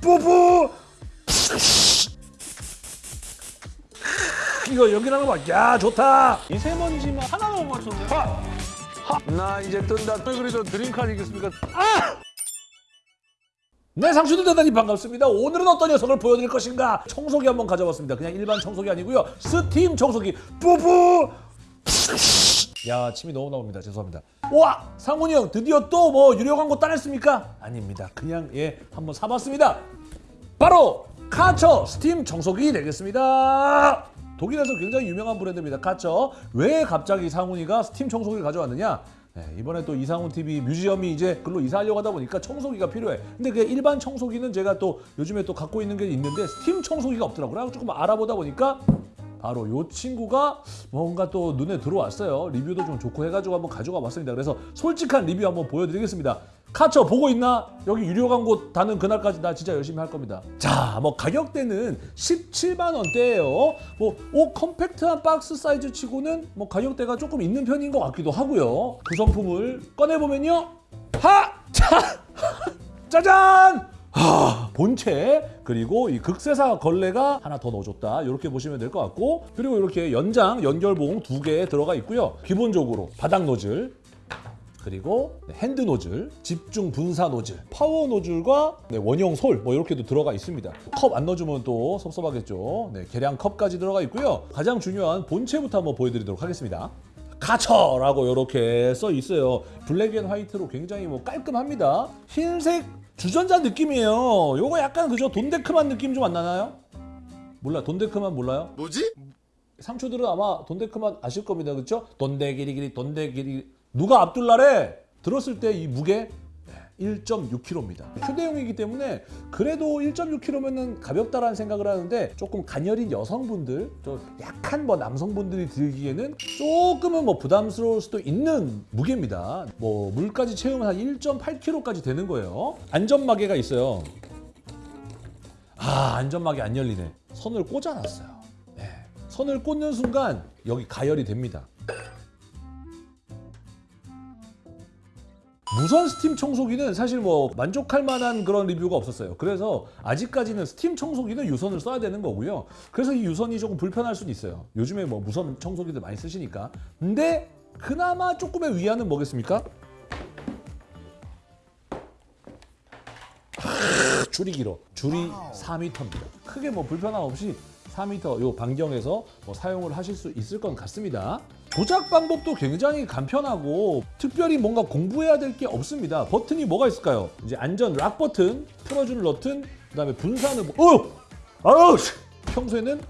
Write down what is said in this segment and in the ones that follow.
뿌뿌 이거 연기하는 거 봐. 야 좋다. 미세먼지만 하나만 못 맞췄네. 나 이제 뜬다. 그래도 드림카 아니겠습니까? 아! 네, 상추들 대단히 반갑습니다. 오늘은 어떤 녀석을 보여드릴 것인가? 청소기 한번 가져왔습니다. 그냥 일반 청소기 아니고요. 스팀 청소기. 뿌뿌! 야, 침이 너무 나옵니다. 죄송합니다. 와, 상훈이 형 드디어 또 뭐 유료 광고 따냈습니까? 아닙니다. 그냥 예, 한번 사봤습니다. 바로 카처 스팀 청소기 되겠습니다. 독일에서 굉장히 유명한 브랜드입니다. 카처. 왜 갑자기 상훈이가 스팀 청소기를 가져왔느냐? 네, 이번에 또 이상훈 TV 뮤지엄이 이제 글로 이사하려고 하다 보니까 청소기가 필요해. 근데 그 일반 청소기는 제가 또 요즘에 또 갖고 있는 게 있는데 스팀 청소기가 없더라고요. 조금 알아보다 보니까 바로 요 친구가 뭔가 또 눈에 들어왔어요. 리뷰도 좀 좋고 해가지고 한번 가져와 봤습니다. 그래서 솔직한 리뷰 한번 보여드리겠습니다. 카처 보고 있나? 여기 유료 광고 다는 그날까지 나 진짜 열심히 할 겁니다. 자, 뭐 가격대는 17만 원대예요. 뭐 오, 컴팩트한 박스 사이즈 치고는 뭐 가격대가 조금 있는 편인 것 같기도 하고요. 구성품을 꺼내 보면요, 하, 자, 짜잔! 하, 본체 그리고 이 극세사 걸레가 하나 더 넣어줬다 이렇게 보시면 될 것 같고 그리고 이렇게 연장 연결봉 두 개 들어가 있고요 기본적으로 바닥 노즐 그리고 네, 핸드 노즐, 집중 분사 노즐, 파워 노즐과 네, 원형 솔 뭐 이렇게도 들어가 있습니다. 컵 안 넣어주면 또 섭섭하겠죠. 네, 계량 컵까지 들어가 있고요. 가장 중요한 본체부터 한번 보여드리도록 하겠습니다. 카처라고 이렇게 써 있어요. black and white로 굉장히 뭐 깔끔합니다. 흰색 주전자 느낌이에요. 요거 약간 그죠? 돈데크만 느낌 좀 안 나나요? 몰라, 돈데크만 몰라요? 뭐지? 상추들은 아마 돈데크만 아실 겁니다. 그렇죠? 돈데기리기리 돈데기리 누가 압둘라래? 들었을 때 이 무게 1.6kg입니다. 휴대용이기 때문에 그래도 1.6kg면은 가볍다라는 생각을 하는데 조금 가녀린 여성분들, 좀 약한 뭐 남성분들이 들기에는 조금은 뭐 부담스러울 수도 있는 무게입니다. 뭐 물까지 채우면 한 1.8kg까지 되는 거예요. 안전마개가 있어요. 아 안전막이 안 열리네. 선을 꽂아놨어요. 네. 선을 꽂는 순간 여기 가열이 됩니다. 무선 스팀 청소기는 사실 뭐 만족할 만한 그런 리뷰가 없었어요. 그래서 아직까지는 스팀 청소기는 유선을 써야 되는 거고요. 그래서 이 유선이 조금 불편할 수는 있어요. 요즘에 뭐 무선 청소기들 많이 쓰시니까. 근데 그나마 조금의 위안은 뭐겠습니까? 줄이 길어. 줄이 4m입니다. 크게 뭐 불편함 없이 4m 요 반경에서 뭐 사용을 하실 수 있을 것 같습니다. 조작 방법도 굉장히 간편하고 특별히 뭔가 공부해야 될 게 없습니다. 버튼이 뭐가 있을까요? 이제 안전 락 버튼, 풀어주는 버튼, 그 다음에 분사는 뭐, 어, 아우, 씨! 평소에는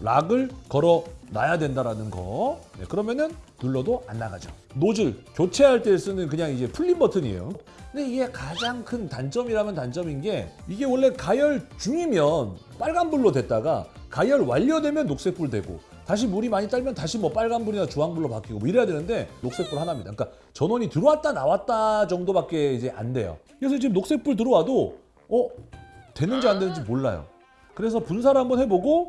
락을 걸어 놔야 된다라는 거. 네, 그러면은 눌러도 안 나가죠. 노즐 교체할 때 쓰는 그냥 이제 풀림 버튼이에요. 근데 이게 가장 큰 단점이라면 단점인 게 이게 원래 가열 중이면 빨간불로 됐다가 가열 완료되면 녹색불 되고 다시 물이 많이 딸면 다시 뭐 빨간불이나 주황불로 바뀌고 뭐 이래야 되는데 녹색불 하나입니다. 그러니까 전원이 들어왔다 나왔다 정도밖에 이제 안 돼요. 그래서 지금 녹색불 들어와도 어 되는지 안 되는지 몰라요. 그래서 분사를 한번 해보고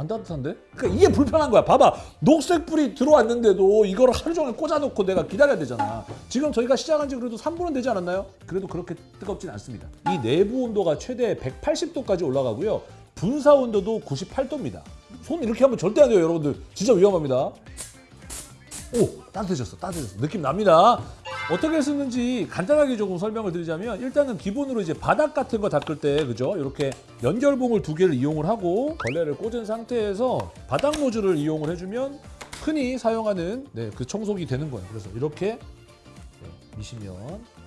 안 따뜻한데? 그러니까 이게 불편한 거야. 봐봐. 녹색불이 들어왔는데도 이거를 하루 종일 꽂아놓고 내가 기다려야 되잖아. 지금 저희가 시작한 지 그래도 3분은 되지 않았나요? 그래도 그렇게 뜨겁진 않습니다. 이 내부 온도가 최대 180도까지 올라가고요. 분사 온도도 98도입니다. 손 이렇게 하면 절대 안 돼요, 여러분들. 진짜 위험합니다. 오, 따뜻해졌어, 따뜻해졌어. 느낌 납니다. 어떻게 쓰는지 간단하게 조금 설명을 드리자면 일단은 기본으로 이제 바닥 같은 거 닦을 때 그죠? 이렇게 연결봉을 두 개를 이용을 하고 걸레를 꽂은 상태에서 바닥 노즐을 이용을 해주면 흔히 사용하는 네, 그 청소기 되는 거예요. 그래서 이렇게 네, 미시면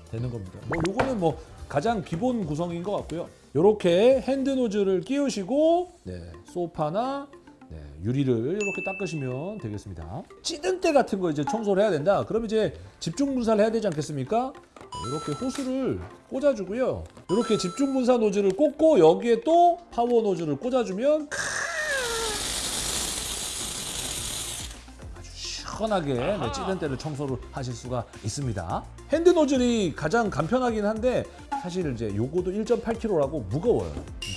되는 겁니다. 뭐 요거는 뭐 가장 기본 구성인 것 같고요. 이렇게 핸드 노즐을 끼우시고 네, 소파나 네, 유리를 이렇게 닦으시면 되겠습니다. 찌든 때 같은 거 이제 청소를 해야 된다. 그럼 이제 집중 분사를 해야 되지 않겠습니까? 네, 이렇게 호스를 꽂아주고요. 이렇게 집중 분사 노즐을 꽂고 여기에 또 파워 노즐을 꽂아주면 아주 시원하게 네, 찌든 때를 청소를 하실 수가 있습니다. 핸드 노즐이 가장 간편하긴 한데 사실 이제 요거도 1.8kg라고 무거워요.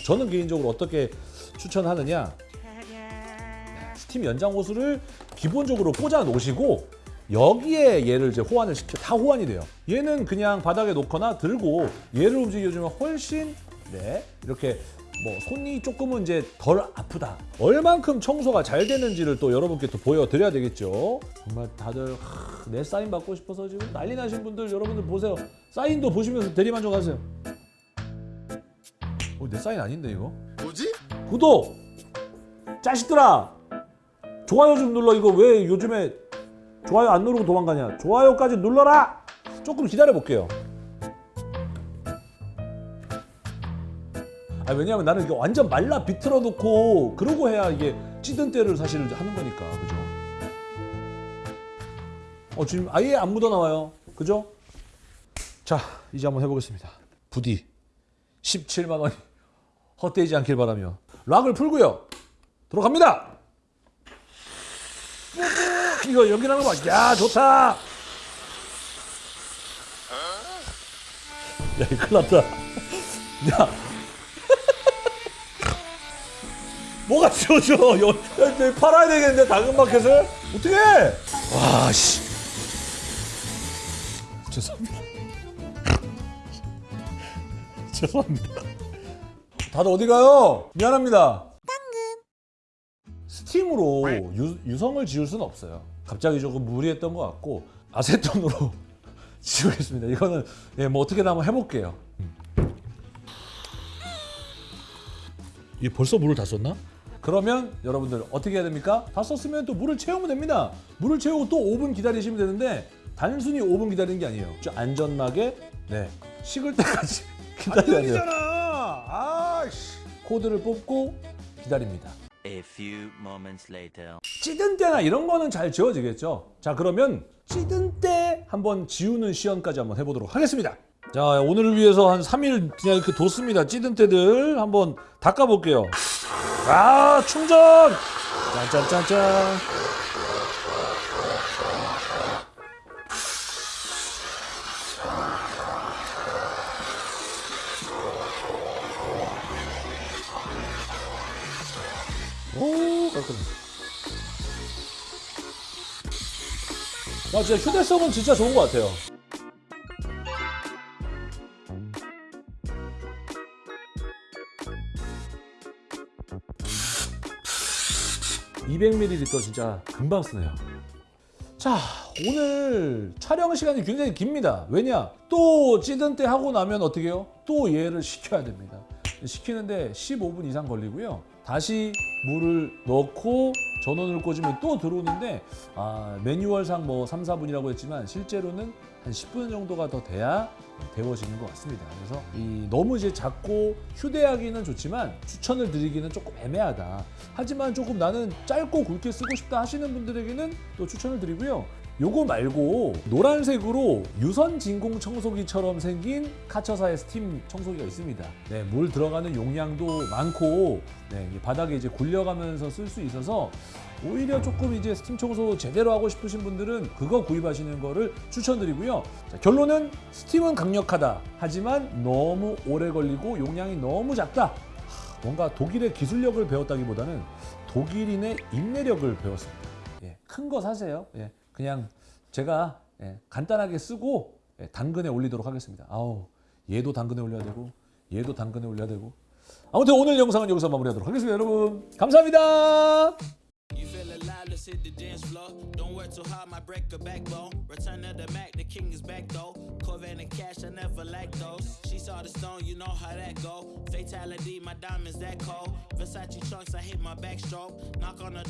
저는 개인적으로 어떻게 추천하느냐 스팀 연장 호스를 기본적으로 꽂아 놓으시고 여기에 얘를 이제 호환을 시켜 다 호환이 돼요. 얘는 그냥 바닥에 놓거나 들고 얘를 움직여주면 훨씬 네 이렇게 뭐 손이 조금은 이제 덜 아프다. 얼만큼 청소가 잘 되는지를 또 여러분께 또 보여드려야 되겠죠. 정말 다들 하, 내 사인 받고 싶어서 지금 난리 나신 분들 여러분들 보세요. 사인도 보시면서 대리만족하세요. 어, 내 사인 아닌데 이거? 뭐지? 구독! 자식들아! 좋아요 좀 눌러 이거 왜 요즘에 좋아요 안 누르고 도망가냐 좋아요까지 눌러라! 조금 기다려 볼게요 아 왜냐면 나는 이게 완전 말라 비틀어 놓고 그러고 해야 이게 찌든 때를 사실 하는 거니까 그죠? 어 지금 아예 안 묻어 나와요 그죠? 자 이제 한번 해보겠습니다 부디 17만 원이 헛되지 않길 바라며 락을 풀고요 들어갑니다. 이거 연기하는 거 봐 야 좋다. 야 이거 큰일 났다. 야. 뭐가 지워져? 여, 야, 내 팔아야 되겠는데 당근마켓을? 어떻게 와씨. 죄송합니다. 죄송합니다. 다들 어디 가요? 미안합니다. 스팀으로 유, 유성을 지울 수는 없어요. 갑자기 조금 무리했던 것 같고 아세톤으로 지우겠습니다. 이거는 예, 뭐 어떻게든 한번 해볼게요. 이 벌써 물을 다 썼나? 그러면 여러분들 어떻게 해야 됩니까? 다 썼으면 또 물을 채우면 됩니다. 물을 채우고 또 5분 기다리시면 되는데 단순히 5분 기다리는 게 아니에요. 좀 안전하게 네 식을 때까지 기다려야 돼요. 아씨. 코드를 뽑고 기다립니다. A few moments later. 찌든 때나 이런 거는 잘 지워지겠죠. 자 그러면 찌든 때 한번 지우는 시연까지 한번 해보도록 하겠습니다. 자 오늘을 위해서 한 3일 그냥 이렇게 뒀습니다. 찌든 때들 한번 닦아볼게요. 아 충전! 짠짠짠짠. 아 진짜 휴대성은 진짜 좋은 것 같아요. (200ml) 진짜 금방 쓰네요. 자 오늘 촬영 시간이 굉장히 깁니다. 왜냐 또 찌든 때 하고 나면 어떻게 해요? 또 얘를 식혀야 됩니다. 식히는데 15분 이상 걸리고요. 다시 물을 넣고 전원을 꽂으면 또 들어오는데 아, 매뉴얼상 뭐 3, 4분이라고 했지만 실제로는 한 10분 정도가 더 돼야 데워지는 것 같습니다. 그래서 이 너무 이제 작고 휴대하기는 좋지만 추천을 드리기는 조금 애매하다. 하지만 조금 나는 짧고 굵게 쓰고 싶다 하시는 분들에게는 또 추천을 드리고요. 요거 말고 노란색으로 유선 진공 청소기처럼 생긴 카처사의 스팀 청소기가 있습니다. 네, 물 들어가는 용량도 많고 네, 이 바닥에 이제 굴려가면서 쓸 수 있어서 오히려 조금 이제 스팀 청소 제대로 하고 싶으신 분들은 그거 구입하시는 거를 추천드리고요. 자, 결론은 스팀은 강력하다. 하지만 너무 오래 걸리고 용량이 너무 작다. 하, 뭔가 독일의 기술력을 배웠다기보다는 독일인의 인내력을 배웠습니다. 예, 큰 거 사세요. 예, 그냥 제가 예, 간단하게 쓰고 예, 당근에 올리도록 하겠습니다. 아우 얘도 당근에 올려야 되고 얘도 당근에 올려야 되고 아무튼 오늘 영상은 여기서 마무리하도록 하겠습니다. 여러분 감사합니다. Let's hit the dance floor. Don't work too hard, might break a backbone. Return of the Mac, the king is back though. Corvette and cash, I never lack those. She saw the stone, you know how that go. Fatality, my diamonds that cold. Versace trunks, I hit my backstroke. Knock on the